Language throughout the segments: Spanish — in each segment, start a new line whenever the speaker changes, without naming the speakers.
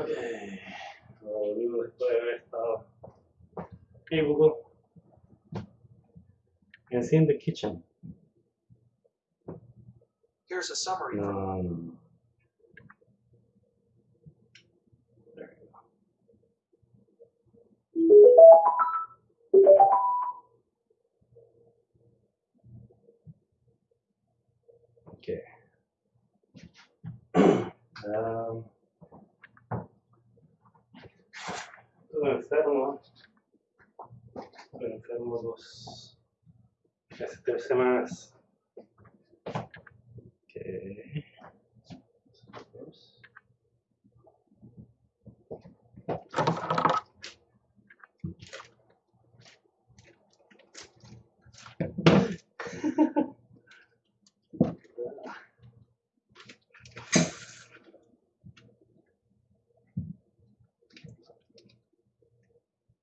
Ok. Volvimos después de haber estado. Hey Google. Enciende kitchen.
Here's a summary
No,
from
no, no.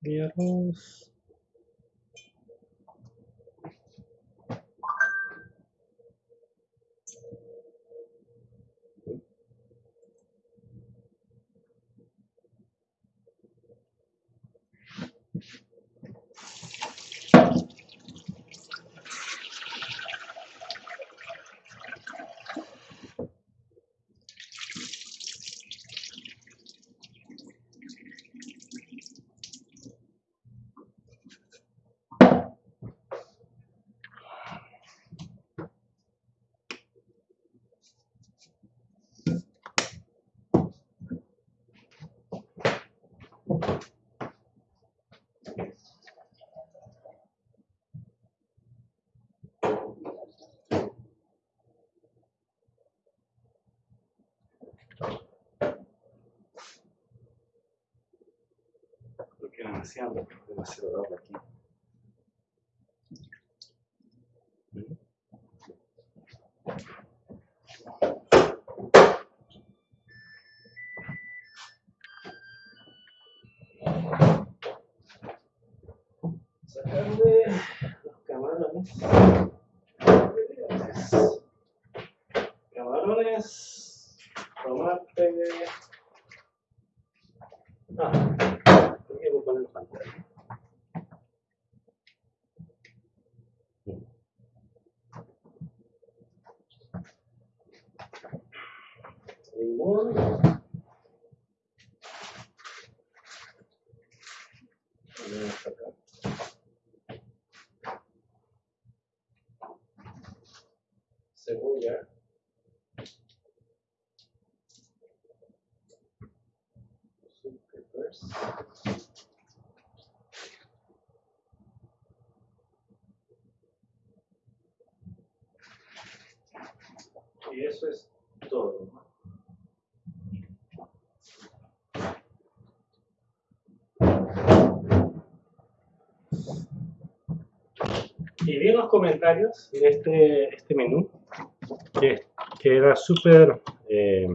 Y Creo que demasiado, demasiado agua aquí. ¿Mm? Sacarle los camarones. Camarones, tomate. Ah, creo que voy a poner pantalla. Limón. Ponemos acá. Cebolla. Sweet peppers. Y eso es todo. Y vi en los comentarios de este, este menú que, que era súper. Eh,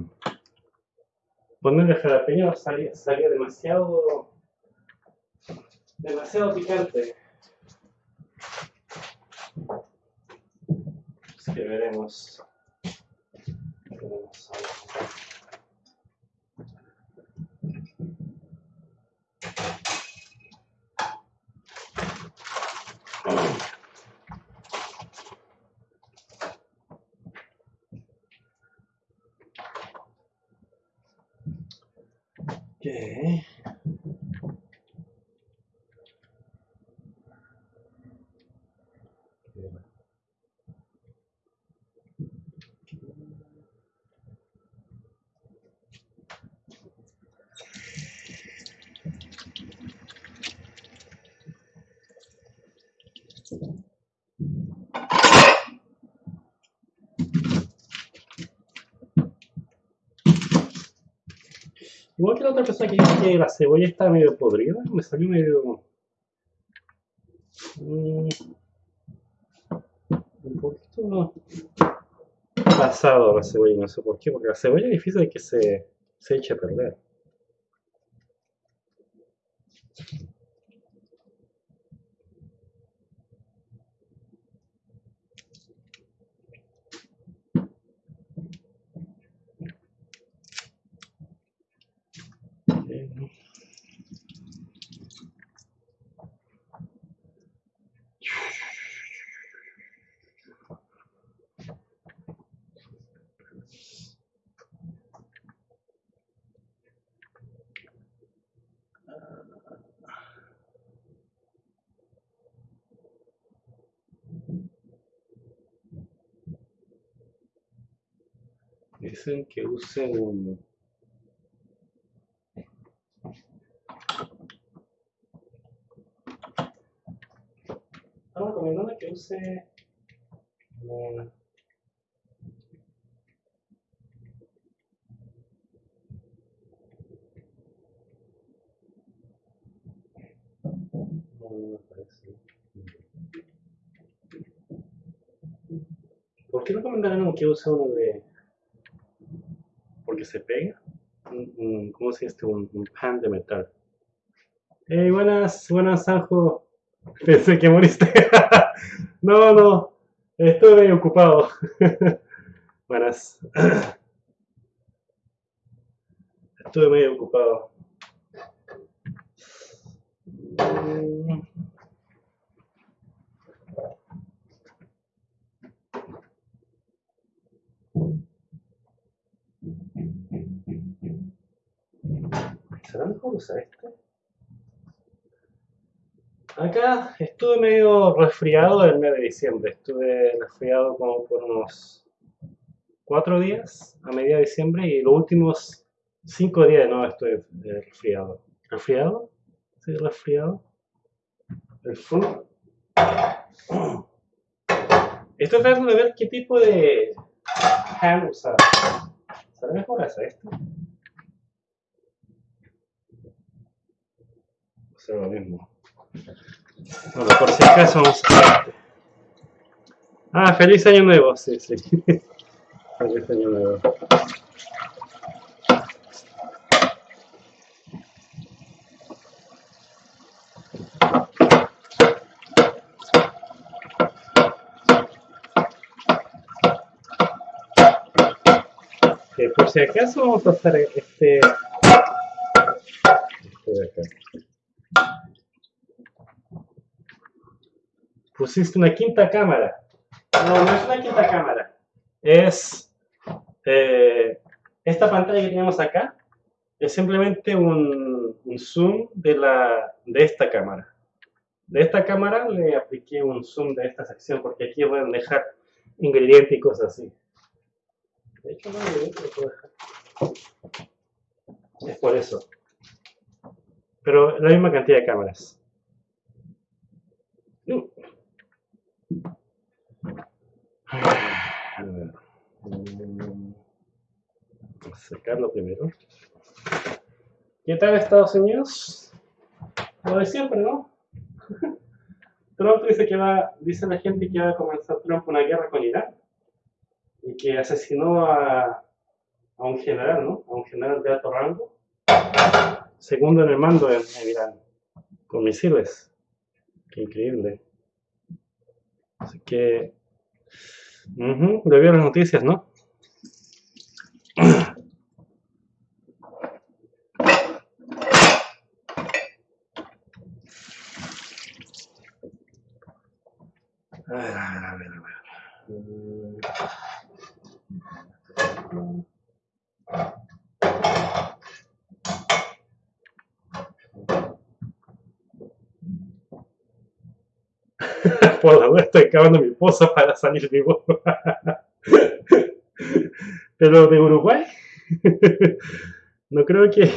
ponerle jalapeño salía, salía demasiado. demasiado picante. Así que veremos. veremos ahora. Okay. Igual que la otra persona que dijo que la cebolla está medio podrida, me salió medio. mm, un poquito pasado la cebolla, no sé por qué, porque la cebolla es difícil que se, se eche a perder. Dicen que use un... Estaba recomendando que use... parece. ¿Por qué recomendaron que use uno de... se pega? Un, ¿Cómo se dice? este? Un, pan de metal. Hey, buenas, buenas, Sanjo. Pensé que moriste. no, no. Medio ocupado. buenas. Estuve medio ocupado. ¿Será mejor usar este? Acá estuve medio resfriado el mes de diciembre. Estuve resfriado como por unos cuatro días a media de diciembre y los últimos cinco días no estoy resfriado. ¿Resfriado? ¿Sí, resfriado? El flu. Estoy tratando de ver qué tipo de ham usar. ¿Será mejor hacer esto? Sea, lo mismo. Bueno, por si acaso vamos a hacer. Ah, feliz año nuevo, sí, sí. feliz año nuevo. Que por si acaso vamos a hacer. Este de acá. Pusiste una quinta cámara. No, no es una quinta cámara. Es eh, esta pantalla que tenemos acá. Es simplemente un, un zoom de, la, de esta cámara. De esta cámara le apliqué un zoom de esta sección porque aquí pueden dejar ingredientes y cosas así. De hecho, no lo puedo dejar. Es por eso. Pero la misma cantidad de cámaras. Uh. A primero. ¿Qué tal Estados Unidos? Lo de siempre, ¿no? Trump dice que va, dice la gente que va a comenzar Trump una guerra con Irán y que asesinó a, a un general, ¿no? A un general de alto rango, segundo en el mando en, en Irán, con misiles. Qué increíble. Así que, ujú, le vio las noticias, ¿no? A ver, a ver, a ver, a ver. Mm. Por la duda estoy cavando mi pozo para salir vivo. Pero de Uruguay, no creo que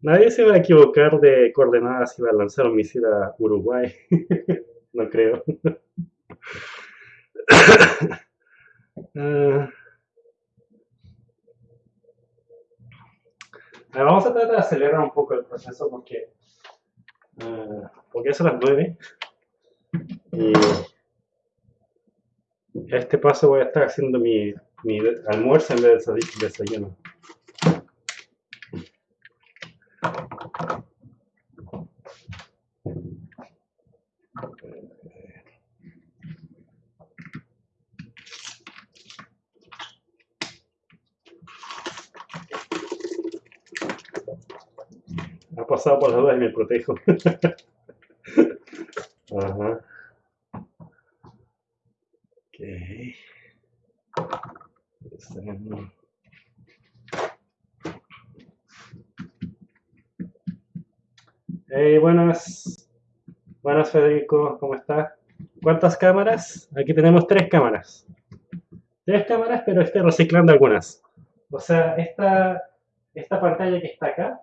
nadie se va a equivocar de coordenadas si va a lanzar un misil a Uruguay. No creo. A ver, vamos a tratar de acelerar un poco el proceso porque, ah, porque son las 9 y este paso voy a estar haciendo mi, mi almuerzo en vez de desa- desayuno. Ha pasado por las dudas y me protejo. Ajá. Ok. Está- Hey, buenas. Buenas, Federico, ¿cómo estás? ¿Cuántas cámaras? Aquí tenemos tres cámaras. Tres cámaras, pero estoy reciclando algunas. O sea, esta, esta pantalla que está acá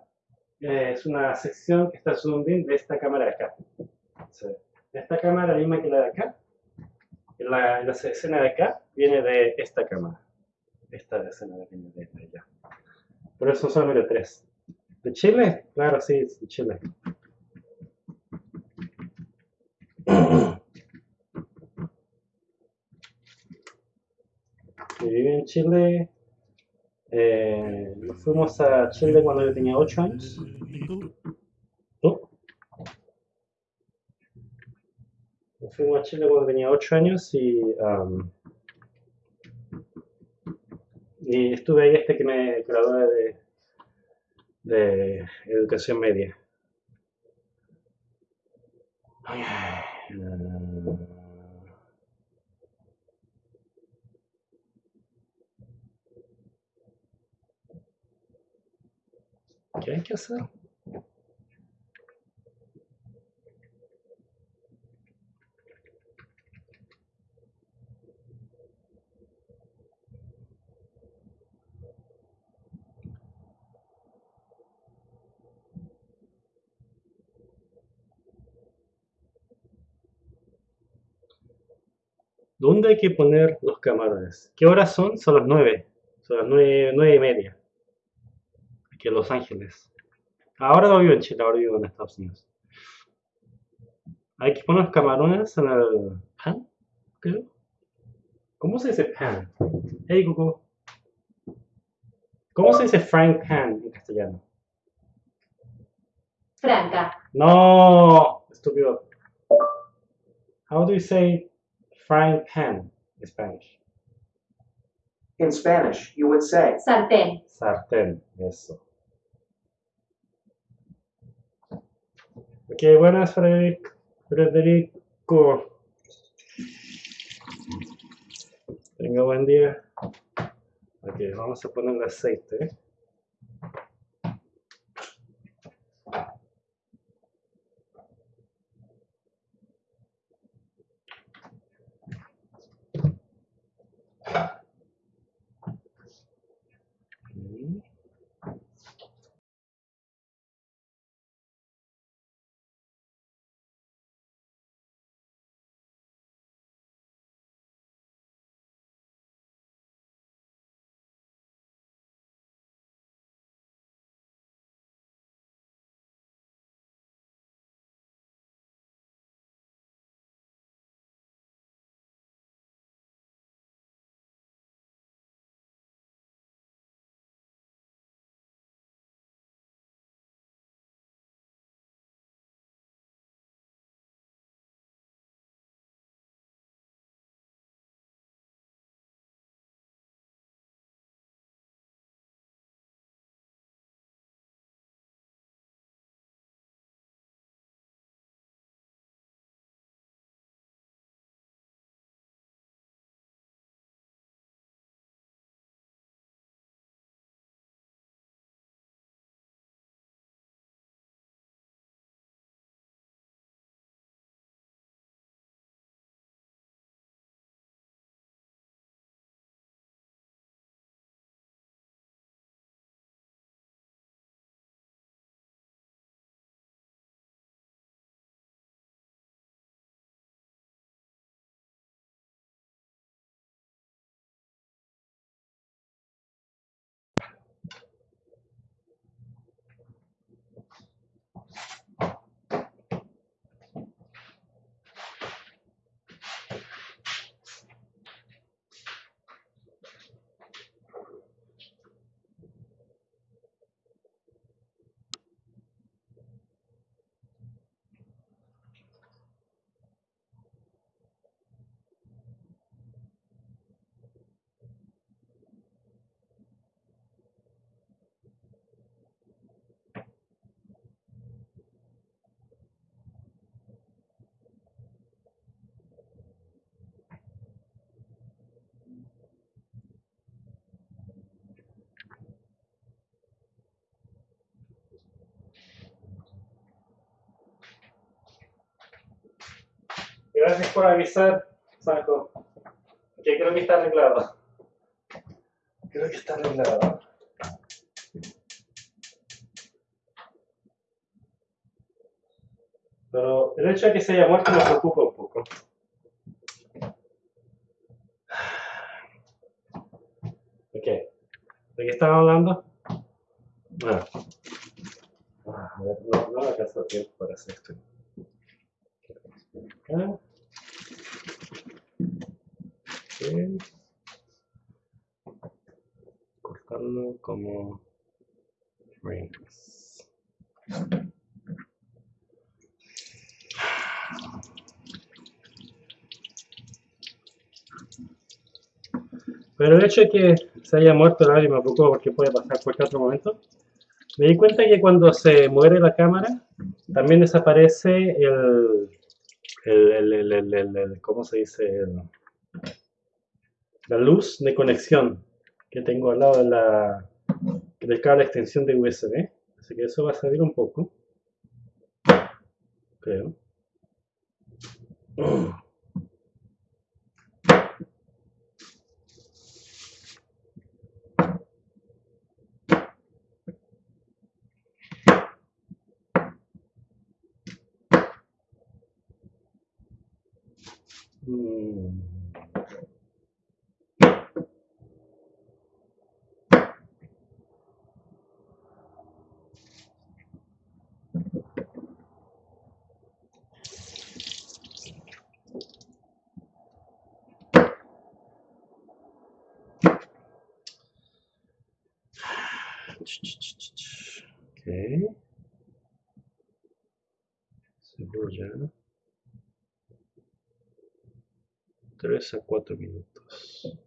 eh, es una sección que está zoomed in de esta cámara de acá. Sea, esta cámara, la misma que la de acá, la, la escena de acá viene de esta cámara. Esta escena viene de allá. Por eso son solamente tres. ¿De Chile? Claro, sí, de Chile. Que vive en Chile. Eh, fuimos a Chile cuando yo tenía 8 años. Nos fuimos a Chile cuando tenía 8 años y, um, estuve ahí hasta que me gradué de, de educación media. ¿Qué hay que hacer? ¿Dónde hay que poner los camarones? ¿Qué horas son? Son las nueve. Son las nueve, nueve y media. Aquí en Los Ángeles. Ahora no vivo en Chile, ahora vivo en Estados Unidos. Hay que poner los camarones en el pan, creo. ¿Cómo se dice pan? Hey Google. ¿Cómo se dice frying pan en castellano?
Franca.
No, estúpido. How do you say frying pan in Spanish?
In Spanish, you would say,
Sartén.
Sartén, eso. Ok, buenas, Frederic- Federico. Tenga buen día. Ok, vamos a poner el aceite. ¿eh? Gracias por avisar, Saco. Que creo que está arreglado. Creo que está arreglado. Pero el hecho de que se haya muerto me preocupa un poco. Ok. ¿De qué estaba hablando? Ah. Ah, no, no me alcanza el tiempo para hacer esto. Acá. Cortarlo como frames. Pero el hecho de que se haya muerto nadie me preocupa porque puede pasar cualquier otro momento. Me di cuenta que cuando se muere la cámara, también desaparece el, el, el, el, el- el- el- ¿cómo se dice? El- la luz de conexión que tengo al lado de la, del cable de extensión de USB. Así que eso va a salir un poco. Creo. Mm. Ok. Cebolla. 3 a 4 minutos.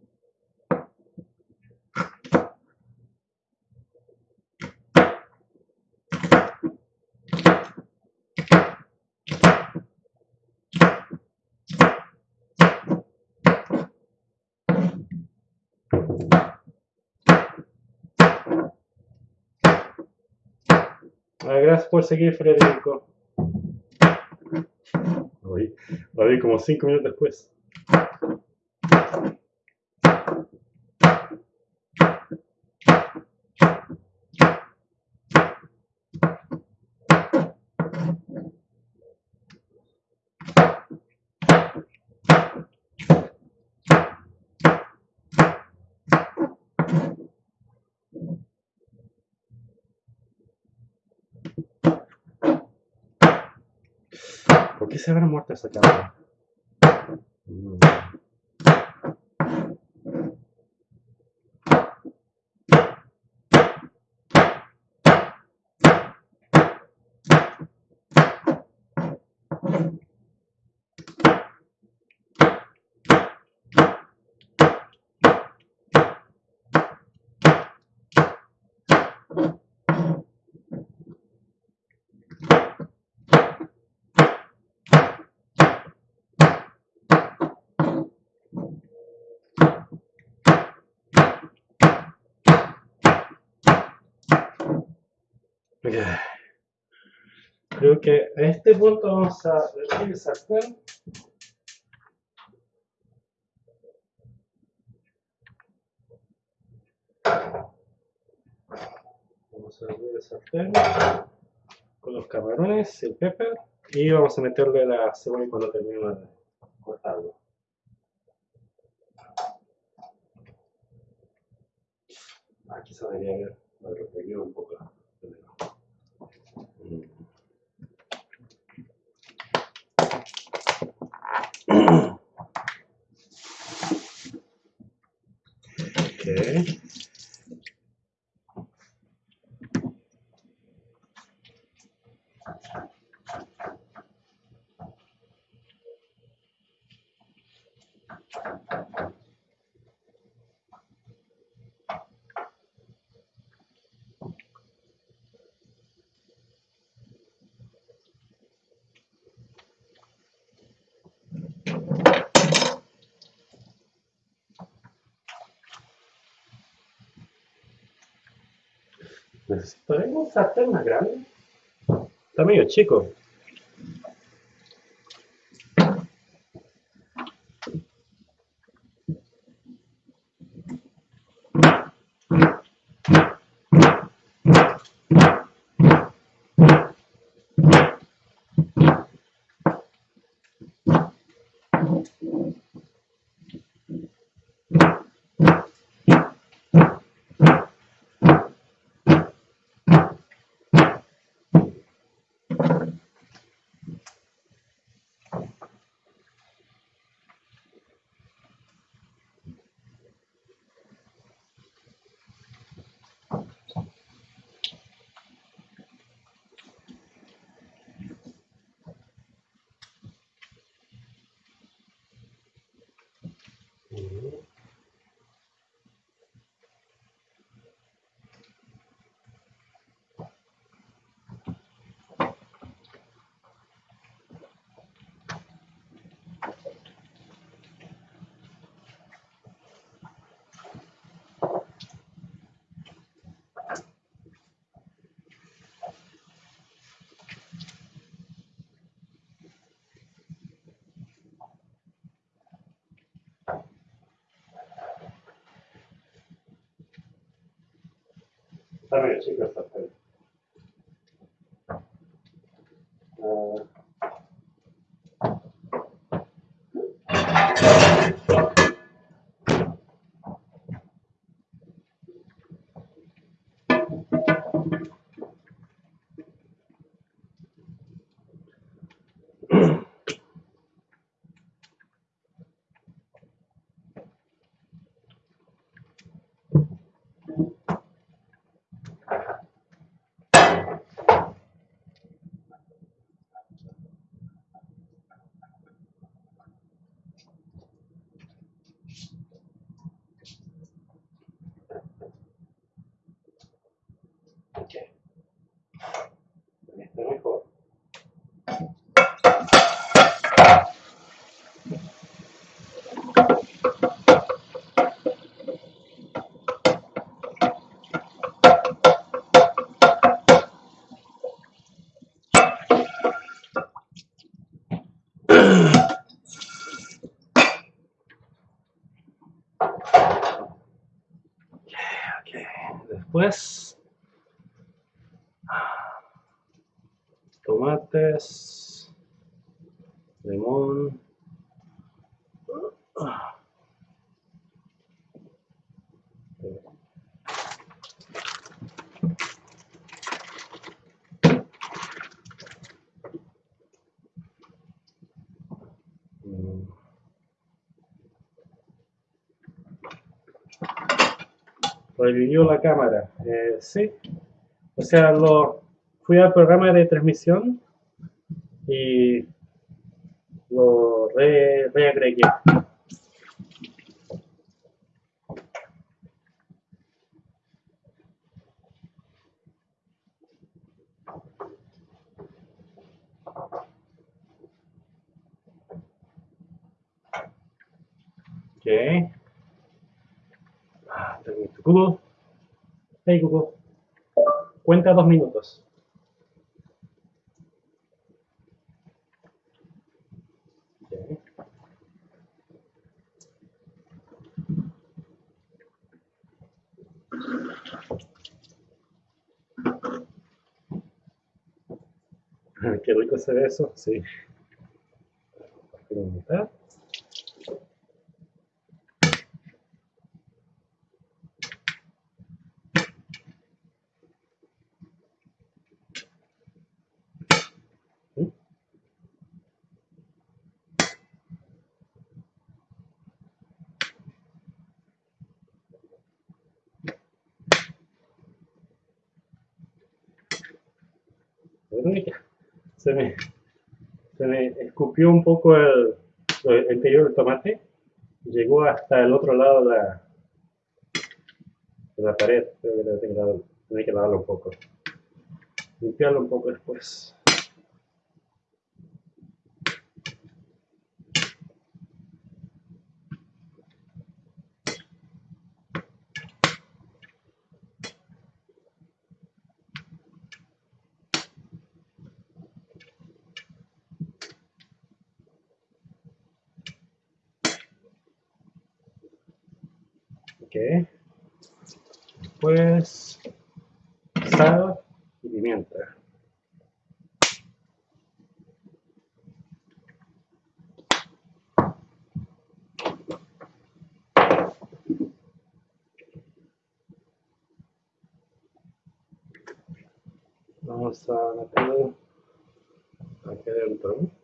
Por seguir, Federico. La vi como 5 minutos después. ¿Por qué se habrá muerto esa cámara? Mm. Ok. Creo que a este punto vamos a sartén. Vamos a abrir el sartén con los camarones, el pepper y vamos a meterle la cebolla cuando terminemos de cortarlo. Aquí se debería repetir un poco. Okay. Necesitaré un sartén más grande. Está medio chico. Está Tabii, çekiyorsun tabii. Después tomates, limón. Mm. La cámara. Eh, sí. O sea, lo, fui al programa de transmisión y lo re, reagregué. Ok. Ah, permiso. Google. Hey Google. Cuenta dos minutos. Qué rico se ve eso, sí. Verónica, se me, se me escupió un poco el, el interior del tomate. Llegó hasta el otro lado de la, de la pared. Creo que tengo que lavarlo un poco. Limpiarlo un poco después. Ok. Después, sal y pimienta. Vamos a meterlo aquí adentro.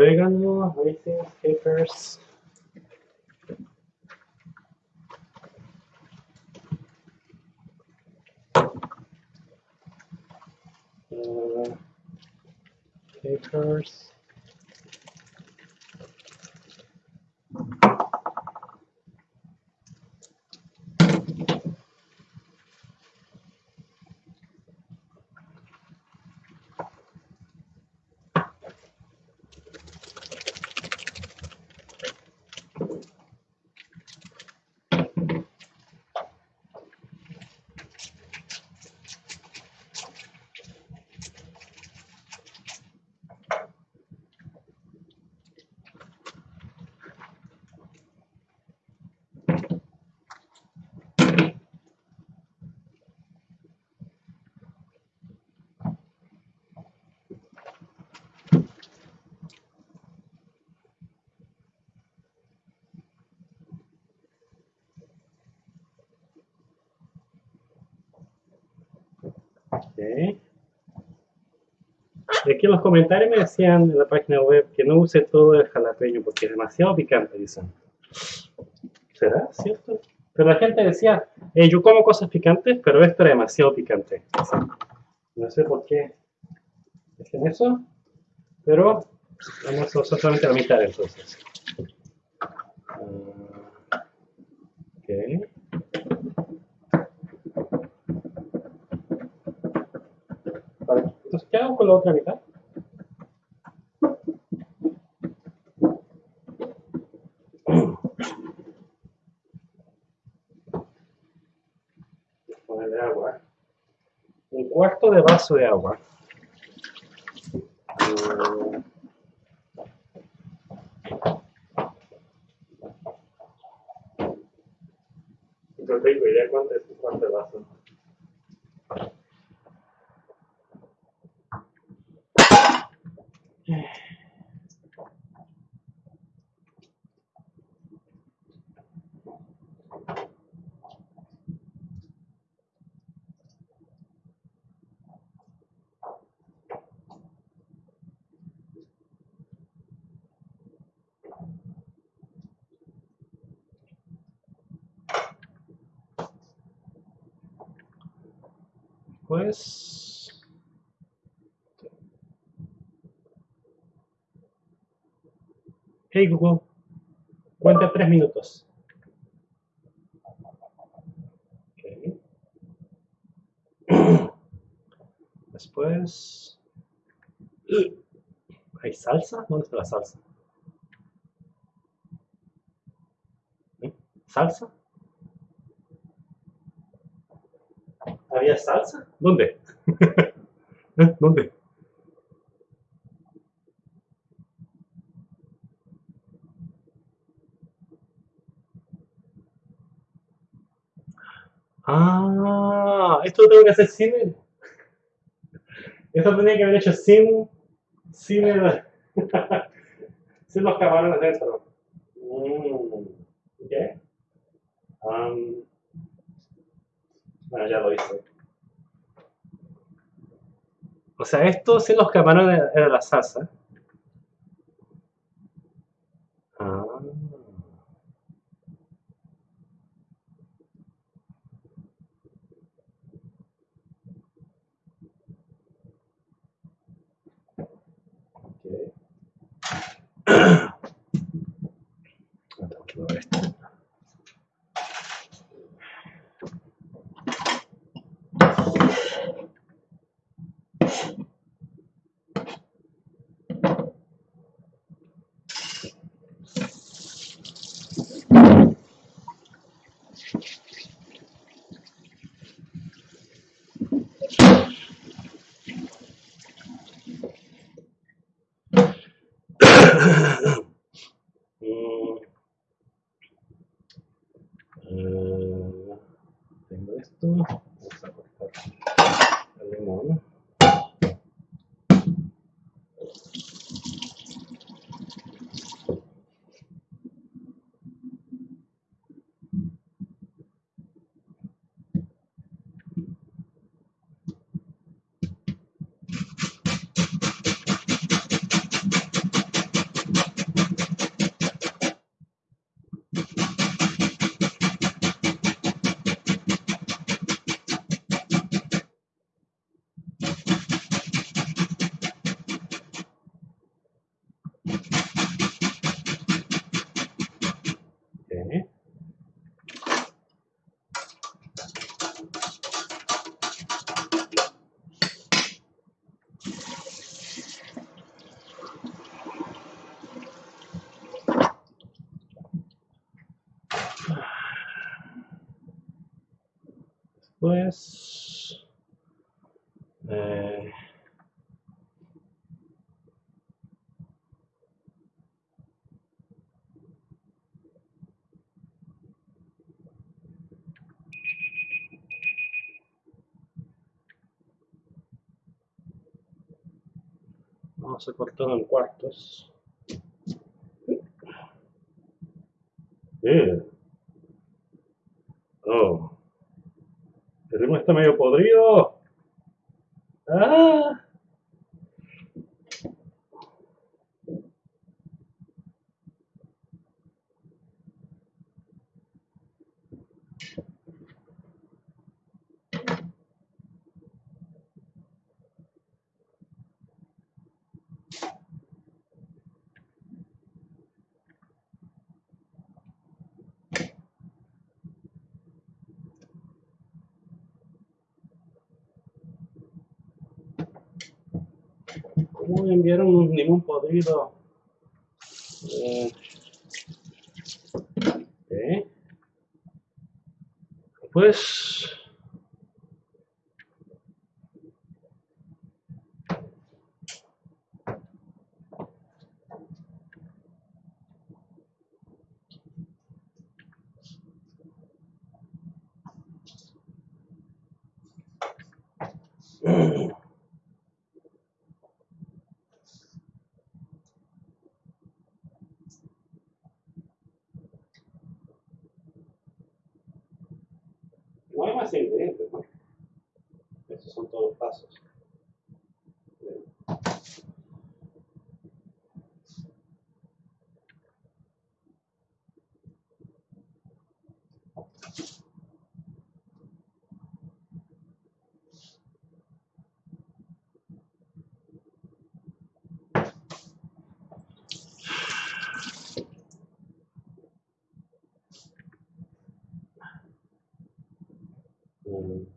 Orégano, raisins, capers. Uh, capers. Ok. Y aquí en los comentarios me decían en la página web que no use todo el jalapeño porque es demasiado picante, dicen. ¿Será cierto? Pero la gente decía, "Eh, yo como cosas picantes, pero esto era demasiado picante. No sé por qué dicen eso, pero vamos a usar solamente la mitad entonces. Ah, ok. Vale, entonces, ¿qué hago con la otra mitad? Ponerle agua. Un cuarto de vaso de agua. No tengo idea cuánto es un cuarto de vaso. Pues. Hey Google, cuenta tres minutos. Después. ¿Hay salsa? ¿Dónde está la salsa? ¿Salsa? ¿Había salsa? ¿Dónde? ¿Eh? ¿Dónde? Ah, esto lo tengo que hacer sin él. Esto tenía que haber hecho sin, sin, el, sin los camarones dentro. Mm, bueno, ya lo hice. O sea, esto sin los camarones era la salsa. Después. Eh, vamos a cortarlo en cuartos. Bien. Oh. El ritmo está medio podrido. Ah. ¿Cómo me enviaron un limón podrido? Eh. Pues... No hay más ingredientes, ¿no? Estos son todos los pasos. Mm.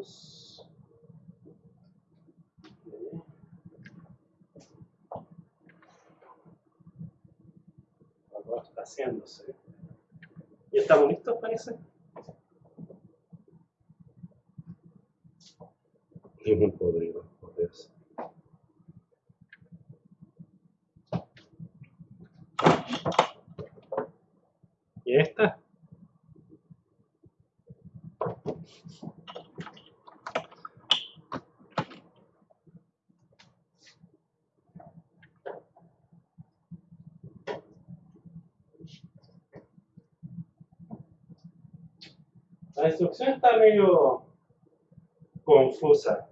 Arroz. Ok. Arroz está haciéndose. ¿Y estamos listos, parece? Limón podrido, por Dios. ¿Y esta? La instrucción está medio confusa.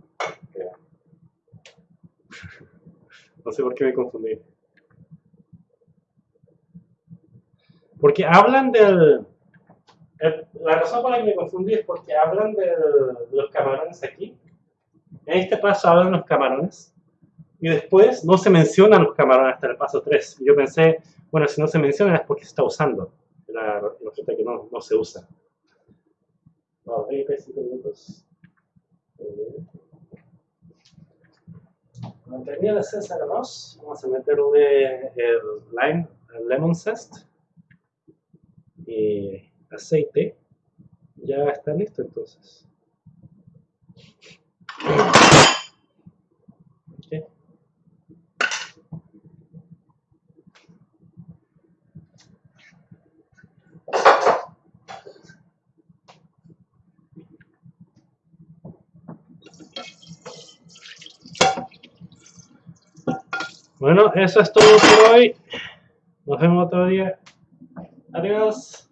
No sé por qué me confundí. Porque hablan del... el- la razón por la que me confundí es porque hablan del- de los camarones aquí. En este paso hablan los camarones. Y después no se mencionan los camarones hasta el paso 3. Y yo pensé, bueno, si no se mencionan es porque se está usando. La, resulta que no, no se usa. No, 35 minutos. Eh, Cuando termine de hacerse el arroz, vamos a meterle el lime, el lemon zest y aceite. Ya está listo entonces. Ok. Bueno, eso es todo por hoy. Nos vemos otro día. Adiós.